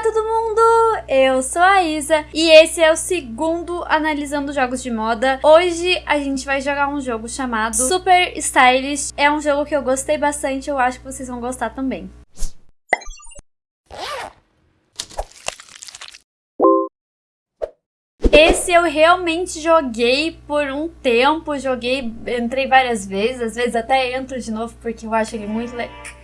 Olá todo mundo, eu sou a Isa e esse é o segundo Analisando Jogos de Moda. Hoje a gente vai jogar um jogo chamado Super Stylish. É um jogo que eu gostei bastante, eu acho que vocês vão gostar também. Esse eu realmente joguei por um tempo, joguei, entrei várias vezes, às vezes até entro de novo porque eu acho ele muito legal.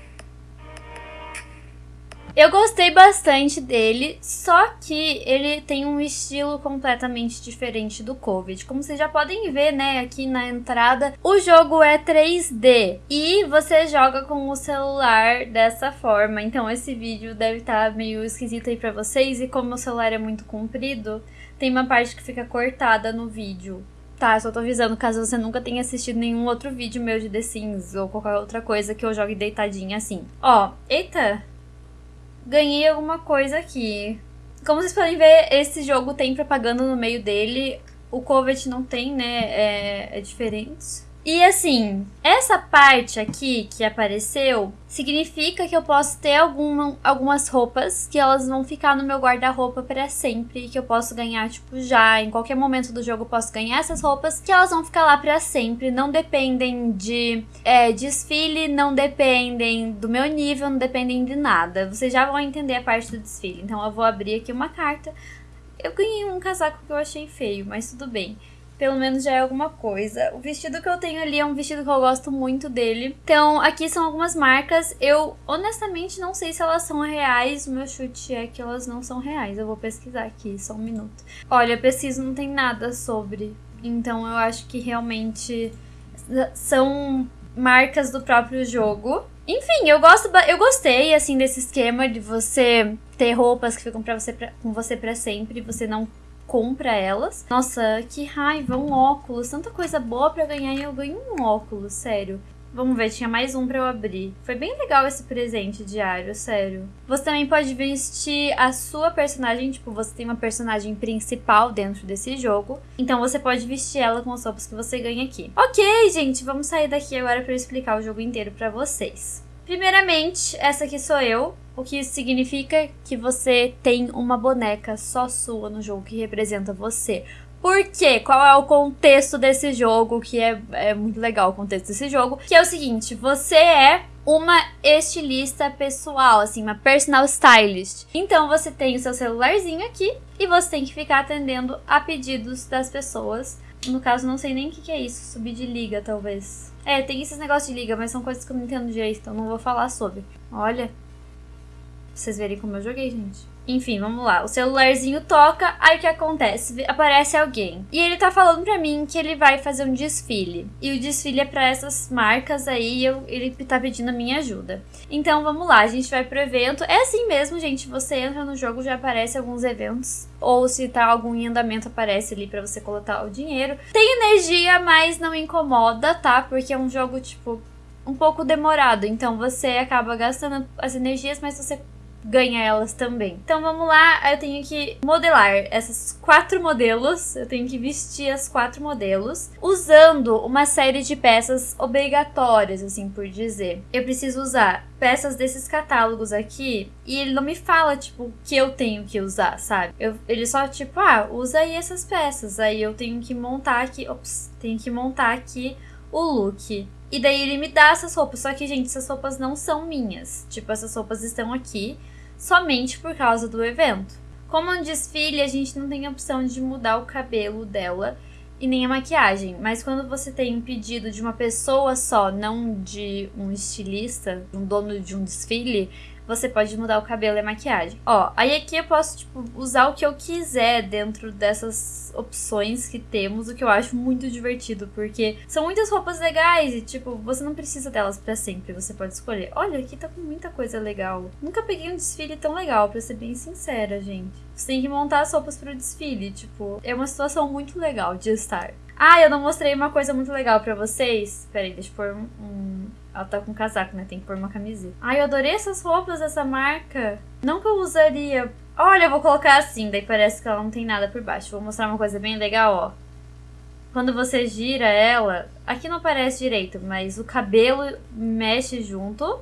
Eu gostei bastante dele, só que ele tem um estilo completamente diferente do Covid. Como vocês já podem ver, né, aqui na entrada, o jogo é 3D e você joga com o celular dessa forma. Então esse vídeo deve estar tá meio esquisito aí pra vocês e como o celular é muito comprido, tem uma parte que fica cortada no vídeo. Tá, só tô avisando caso você nunca tenha assistido nenhum outro vídeo meu de The Sims ou qualquer outra coisa que eu jogue deitadinha assim. Ó, eita, ganhei alguma coisa aqui. Como vocês podem ver, esse jogo tem propaganda no meio dele. O Covet não tem, né? É, é diferente. E assim, essa parte aqui que apareceu significa que eu posso ter alguma, algumas roupas que elas vão ficar no meu guarda-roupa para sempre, que eu posso ganhar tipo já, em qualquer momento do jogo eu posso ganhar essas roupas, que elas vão ficar lá para sempre, não dependem de é, desfile, não dependem do meu nível, não dependem de nada. Vocês já vão entender a parte do desfile. Então eu vou abrir aqui uma carta. Eu ganhei um casaco que eu achei feio, mas tudo bem pelo menos já é alguma coisa. O vestido que eu tenho ali é um vestido que eu gosto muito dele. Então, aqui são algumas marcas. Eu, honestamente, não sei se elas são reais. O meu chute é que elas não são reais. Eu vou pesquisar aqui, só um minuto. Olha, pesquisa não tem nada sobre. Então, eu acho que realmente são marcas do próprio jogo. Enfim, eu gosto, eu gostei assim desse esquema de você ter roupas que ficam para você pra, com você para sempre, você não compra elas. Nossa, que raiva, um óculos. Tanta coisa boa para ganhar e eu ganho um óculos, sério. Vamos ver, tinha mais um para eu abrir. Foi bem legal esse presente diário, sério. Você também pode vestir a sua personagem, tipo, você tem uma personagem principal dentro desse jogo. Então você pode vestir ela com as roupas que você ganha aqui. Ok, gente, vamos sair daqui agora para eu explicar o jogo inteiro para vocês. Primeiramente, essa aqui sou eu, o que significa que você tem uma boneca só sua no jogo que representa você. Por quê? Qual é o contexto desse jogo? Que é, é muito legal o contexto desse jogo. Que é o seguinte: você é uma estilista pessoal, assim, uma personal stylist. Então você tem o seu celularzinho aqui e você tem que ficar atendendo a pedidos das pessoas. No caso, não sei nem o que, que é isso, subir de liga, talvez. É, tem esses negócios de liga, mas são coisas que eu não entendo direito, então não vou falar sobre. Olha. Pra vocês verem como eu joguei, gente. Enfim, vamos lá. O celularzinho toca, aí o que acontece? Aparece alguém. E ele tá falando pra mim que ele vai fazer um desfile. E o desfile é pra essas marcas aí, eu, ele tá pedindo a minha ajuda. Então vamos lá, a gente vai pro evento. É assim mesmo, gente. Você entra no jogo, já aparece alguns eventos. Ou se tá algum em andamento, aparece ali pra você coletar o dinheiro. Tem energia, mas não incomoda, tá? Porque é um jogo, tipo, um pouco demorado. Então você acaba gastando as energias, mas você ganha elas também. Então vamos lá, eu tenho que modelar essas quatro modelos, eu tenho que vestir as quatro modelos, usando uma série de peças obrigatórias, assim por dizer. Eu preciso usar peças desses catálogos aqui e ele não me fala, tipo, o que eu tenho que usar, sabe? Eu, ele só, tipo, ah, usa aí essas peças. Aí eu tenho que montar aqui, ops, tenho que montar aqui o look. E daí ele me dá essas roupas. Só que, gente, essas roupas não são minhas. Tipo, essas roupas estão aqui somente por causa do evento. Como um desfile, a gente não tem a opção de mudar o cabelo dela e nem a maquiagem, mas quando você tem um pedido de uma pessoa só, não de um estilista, um dono de um desfile, você pode mudar o cabelo e a maquiagem. Ó, aí aqui eu posso, tipo, usar o que eu quiser dentro dessas opções que temos, o que eu acho muito divertido, porque são muitas roupas legais e, tipo, você não precisa delas para sempre, você pode escolher. Olha, aqui tá com muita coisa legal. Nunca peguei um desfile tão legal, pra ser bem sincera, gente. Você tem que montar as roupas pro desfile, tipo, é uma situação muito legal de estar. Ah, eu não mostrei uma coisa muito legal para vocês. Peraí, deixa eu pôr um, um ela tá com casaco, né? Tem que pôr uma camiseta. Ai, eu adorei essas roupas dessa marca. Não que eu usaria. Olha, eu vou colocar assim, daí parece que ela não tem nada por baixo. Vou mostrar uma coisa bem legal, ó. Quando você gira ela, aqui não aparece direito, mas o cabelo mexe junto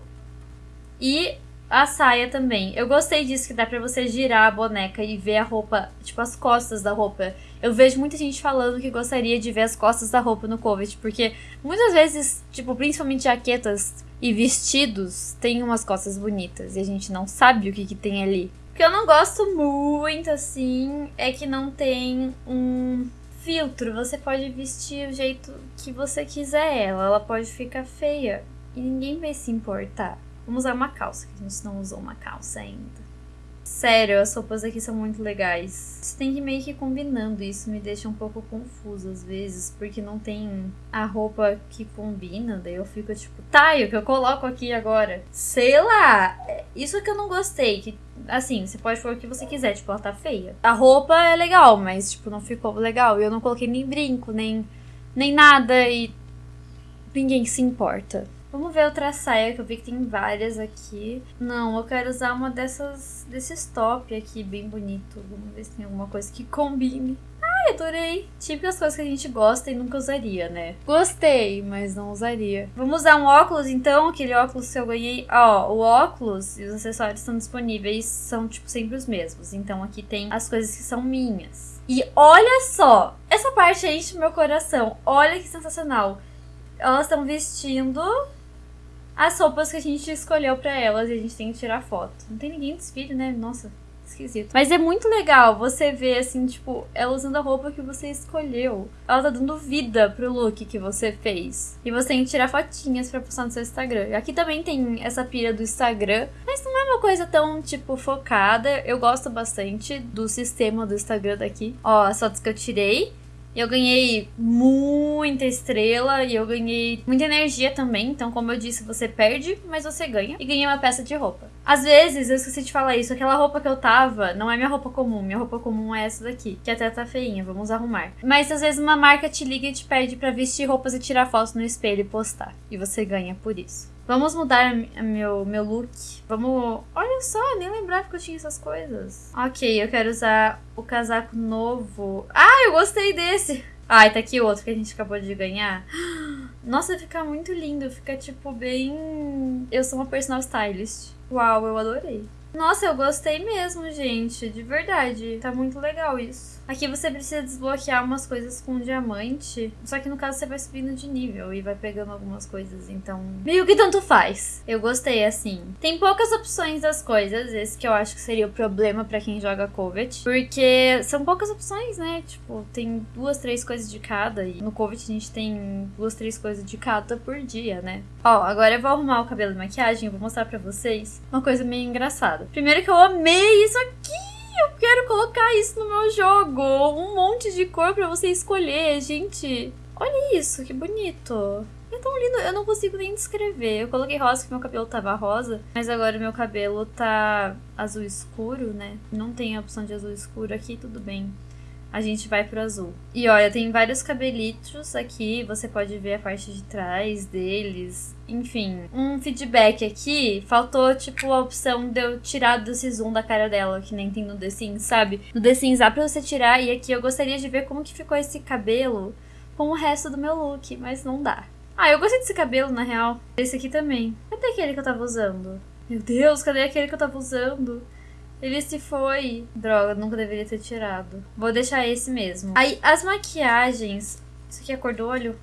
e A saia também. Eu gostei disso que dá pra você girar a boneca e ver a roupa, tipo, as costas da roupa. Eu vejo muita gente falando que gostaria de ver as costas da roupa no COVID, porque muitas vezes, tipo, principalmente jaquetas e vestidos têm umas costas bonitas e a gente não sabe o que, que tem ali. O que eu não gosto muito, assim, é que não tem um filtro. Você pode vestir o jeito que você quiser ela. Ela pode ficar feia e ninguém vai se importar. Vamos usar uma calça, que a gente não usou uma calça ainda. Sério, as roupas aqui são muito legais. Você tem que meio que ir combinando, isso me deixa um pouco confuso às vezes, porque não tem a roupa que combina, daí eu fico tipo, tá, e o que eu coloco aqui agora? Sei lá, é, isso que eu não gostei, que assim, você pode pôr o que você quiser, tipo, ela tá feia. A roupa é legal, mas tipo, não ficou legal, e eu não coloquei nem brinco, nem, nem nada, e ninguém se importa. Vamos ver outra saia, que eu vi que tem várias aqui. Não, eu quero usar uma dessas, desses top aqui, bem bonito. Vamos ver se tem alguma coisa que combine. Ai, adorei. Típicas coisas que a gente gosta e nunca usaria, né? Gostei, mas não usaria. Vamos usar um óculos, então? Aquele óculos que eu ganhei. Ó, o óculos e os acessórios estão disponíveis, são, tipo, sempre os mesmos. Então aqui tem as coisas que são minhas. E olha só! Essa parte enche meu coração. Olha que sensacional. Elas estão vestindo as roupas que a gente escolheu para elas e a gente tem que tirar foto. Não tem ninguém desfile, né? Nossa, esquisito. Mas é muito legal você ver, assim, tipo, ela usando a roupa que você escolheu. Ela tá dando vida pro look que você fez. E você tem que tirar fotinhas pra postar no seu Instagram. Aqui também tem essa pira do Instagram, mas não é uma coisa tão, tipo, focada. Eu gosto bastante do sistema do Instagram daqui. Ó, as fotos que eu tirei. Eu ganhei muita estrela e eu ganhei muita energia também. Então, como eu disse, você perde, mas você ganha. E ganhei uma peça de roupa. Às vezes, eu esqueci de falar isso, aquela roupa que eu tava não é minha roupa comum. Minha roupa comum é essa daqui, que até tá feinha, vamos arrumar. Mas às vezes uma marca te liga e te pede para vestir roupas e tirar fotos no espelho e postar. E você ganha por isso. Vamos mudar meu, meu look. Vamos. Olha só, nem lembrava que eu tinha essas coisas. Ok, eu quero usar o casaco novo. Ah, eu gostei desse! Ah, e tá aqui outro que a gente acabou de ganhar. Nossa, fica muito lindo. Fica tipo bem. Eu sou uma personal stylist. Uau, eu adorei. Nossa, eu gostei mesmo, gente. De verdade. Tá muito legal isso. Aqui você precisa desbloquear umas coisas com diamante. Só que no caso você vai subindo de nível e vai pegando algumas coisas. Então, meio que tanto faz. Eu gostei assim. Tem poucas opções das coisas. Esse que eu acho que seria o problema para quem joga Covet. Porque são poucas opções, né? Tipo, tem duas, três coisas de cada. E no Covet a gente tem duas, três coisas de cada por dia, né? Ó, agora eu vou arrumar o cabelo e maquiagem. Eu vou mostrar pra vocês uma coisa meio engraçada. Primeiro que eu amei isso aqui eu quero colocar isso no meu jogo. Um monte de cor pra você escolher, gente. Olha isso, que bonito. É tão lindo, eu não consigo nem descrever. Eu coloquei rosa porque meu cabelo tava rosa, mas agora meu cabelo tá azul escuro, né? Não tem a opção de azul escuro aqui, tudo bem a gente vai pro azul. E olha, tem vários cabelitos aqui, você pode ver a parte de trás deles. Enfim, um feedback aqui, faltou tipo a opção de eu tirar desse zoom da cara dela, que nem tem no The Sims, sabe? No The Sims dá pra você tirar, e aqui eu gostaria de ver como que ficou esse cabelo com o resto do meu look, mas não dá. Ah, eu gostei desse cabelo, na real. Esse aqui também. Cadê aquele que eu tava usando? Meu Deus, cadê aquele que eu tava usando? Ele se foi. Droga, nunca deveria ter tirado. Vou deixar esse mesmo. Aí, as maquiagens. Isso aqui é cor do olho?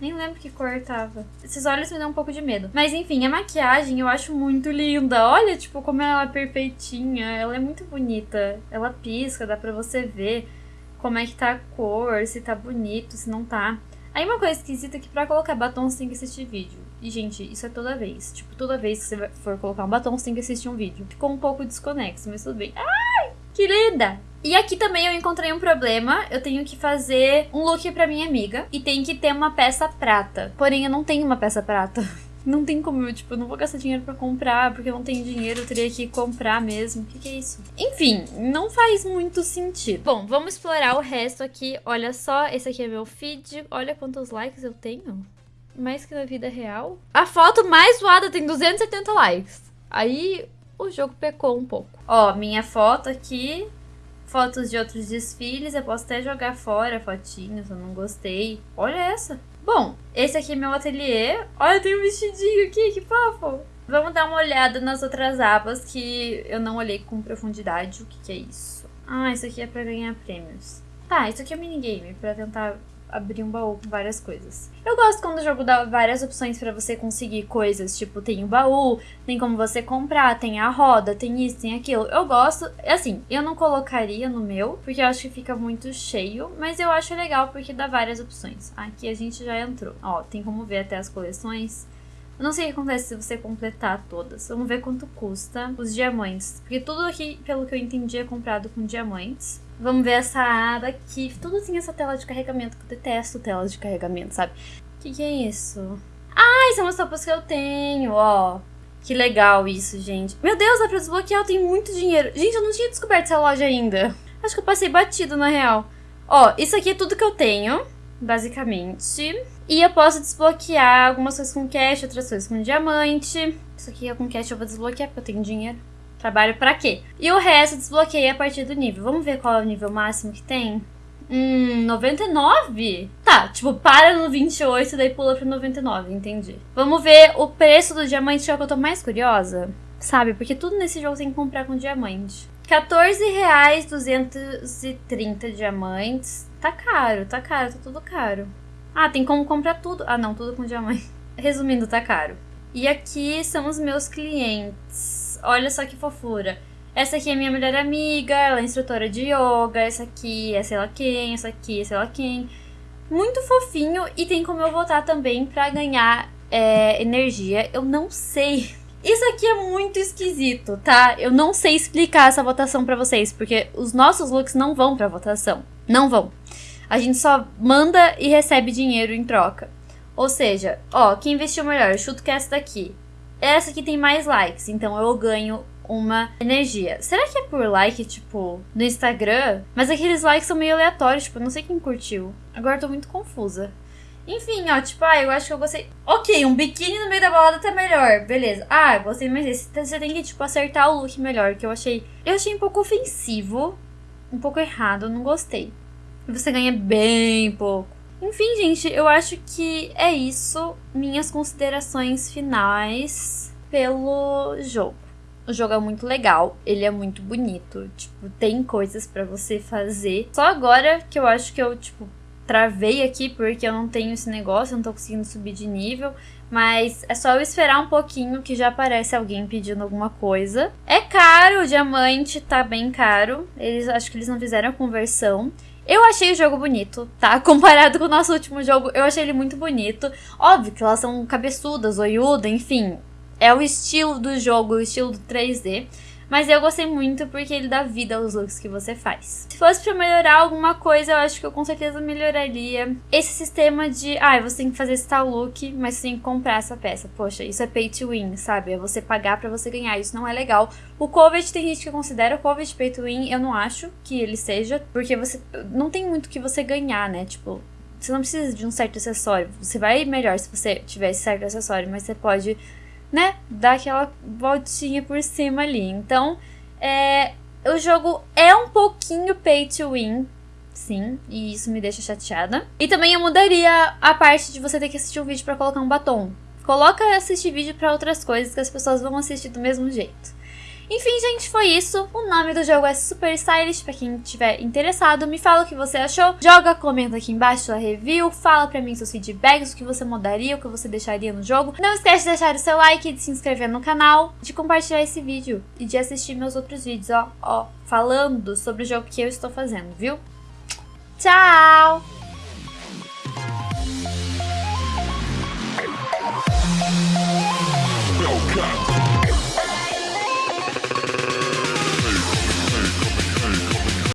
Nem lembro que cor tava. Esses olhos me dão um pouco de medo. Mas enfim, a maquiagem eu acho muito linda. Olha, tipo, como ela é perfeitinha. Ela é muito bonita. Ela pisca, dá pra você ver como é que tá a cor, se tá bonito, se não tá. Aí uma coisa esquisita é que pra colocar batom você tem que assistir vídeo. E, gente, isso é toda vez. Tipo, toda vez que você for colocar um batom, você tem que assistir um vídeo. Ficou um pouco desconexo, mas tudo bem. Ai, que linda! E aqui também eu encontrei um problema. Eu tenho que fazer um look pra minha amiga. E tem que ter uma peça prata. Porém, eu não tenho uma peça prata. Não tem como, eu, tipo, não vou gastar dinheiro para comprar, porque eu não tenho dinheiro, eu teria que comprar mesmo. O que, que, é isso? Enfim, não faz muito sentido. Bom, vamos explorar o resto aqui. Olha só, esse aqui é meu feed. Olha quantos likes eu tenho. Mais que na vida real. A foto mais zoada tem 270 likes. Aí o jogo pecou um pouco. Ó, minha foto aqui. Fotos de outros desfiles. Eu posso até jogar fora fotinhos, eu não gostei. Olha essa. Bom, esse aqui é meu ateliê. Olha, tem um vestidinho aqui, que fofo. Vamos dar uma olhada nas outras abas que eu não olhei com profundidade. O que, que é isso? Ah, isso aqui é pra ganhar prêmios. Tá, isso aqui é minigame, pra tentar abrir um baú com várias coisas. Eu gosto quando o jogo dá várias opções para você conseguir coisas, tipo, tem o baú, tem como você comprar, tem a roda, tem isso, tem aquilo. Eu gosto, assim, eu não colocaria no meu, porque eu acho que fica muito cheio, mas eu acho legal porque dá várias opções. Aqui a gente já entrou. Ó, tem como ver até as coleções. Eu não sei o que acontece se você completar todas. Vamos ver quanto custa os diamantes. Porque tudo aqui, pelo que eu entendi, é comprado com diamantes. Vamos ver essa aba aqui. Tudo tem essa tela de carregamento, que eu detesto telas de carregamento, sabe? O que, que é isso? Ah, são as roupas que eu tenho, ó. Que legal isso, gente. Meu Deus, dá pra desbloquear, eu tenho muito dinheiro. Gente, eu não tinha descoberto essa loja ainda. Acho que eu passei batido, na real. Ó, isso aqui é tudo que eu tenho basicamente. E eu posso desbloquear algumas coisas com cash, outras coisas com diamante. Isso aqui é com cash eu vou desbloquear porque eu tenho dinheiro. Trabalho pra quê? E o resto desbloqueei a partir do nível. Vamos ver qual é o nível máximo que tem? Hum, 99? Tá, tipo, para no 28 daí pula pro 99, entendi. Vamos ver o preço do diamante, que é o que eu tô mais curiosa. Sabe, porque tudo nesse jogo tem que comprar com diamante. 14 reais 230 diamantes. Tá caro, tá caro, tá tudo caro. Ah, tem como comprar tudo. Ah, não, tudo com diamante. Resumindo, tá caro. E aqui são os meus clientes. Olha só que fofura. Essa aqui é minha melhor amiga, ela é instrutora de yoga. Essa aqui é sei lá quem, essa aqui é sei lá quem. Muito fofinho e tem como eu votar também pra ganhar é, energia. Eu não sei. Isso aqui é muito esquisito, tá? Eu não sei explicar essa votação para vocês, porque os nossos looks não vão pra votação. Não vão. A gente só manda e recebe dinheiro em troca. Ou seja, ó, quem investiu melhor, eu chuto que é essa daqui. Essa aqui tem mais likes, então eu ganho uma energia. Será que é por like, tipo, no Instagram? Mas aqueles likes são meio aleatórios, tipo, não sei quem curtiu. Agora eu tô muito confusa. Enfim, ó, tipo, ah, eu acho que eu gostei. Ok, um biquíni no meio da balada tá melhor. Beleza. Ah, gostei mais desse. Então, você tem que, tipo, acertar o look melhor, que eu achei. Eu achei um pouco ofensivo. Um pouco errado, não gostei você ganha bem pouco. Enfim, gente, eu acho que é isso. Minhas considerações finais pelo jogo. O jogo é muito legal, ele é muito bonito, tipo, tem coisas para você fazer. Só agora que eu acho que eu, tipo, travei aqui porque eu não tenho esse negócio, eu não tô conseguindo subir de nível. Mas é só eu esperar um pouquinho que já aparece alguém pedindo alguma coisa. É caro, o diamante tá bem caro. Eles acho que eles não fizeram a conversão. Eu achei o jogo bonito, tá? Comparado com o nosso último jogo, eu achei ele muito bonito. Óbvio que elas são cabeçudas, oiuda, enfim. É o estilo do jogo, o estilo do 3D. Mas eu gostei muito porque ele dá vida aos looks que você faz. Se fosse pra melhorar alguma coisa, eu acho que eu com certeza melhoraria esse sistema de, ah, você tem que fazer esse tal look, mas você tem que comprar essa peça. Poxa, isso é pay to win, sabe? É você pagar para você ganhar, isso não é legal. O Covid tem gente que considera o Covid pay to win, eu não acho que ele seja, porque você não tem muito que você ganhar, né? Tipo, você não precisa de um certo acessório. Você vai melhor se você tiver esse certo acessório, mas você pode né, dar aquela voltinha por cima ali. Então, é, o jogo é um pouquinho pay to win, sim, e isso me deixa chateada. E também eu mudaria a parte de você ter que assistir um vídeo para colocar um batom. Coloca assistir vídeo para outras coisas que as pessoas vão assistir do mesmo jeito. Enfim, gente, foi isso. O nome do jogo é Super Stylish, pra quem tiver interessado. Me fala o que você achou. Joga, comenta aqui embaixo sua review. Fala pra mim seus feedbacks, o que você mudaria, o que você deixaria no jogo. Não esquece de deixar o seu like, de se inscrever no canal, de compartilhar esse vídeo e de assistir meus outros vídeos, ó, ó, falando sobre o jogo que eu estou fazendo, viu? Tchau!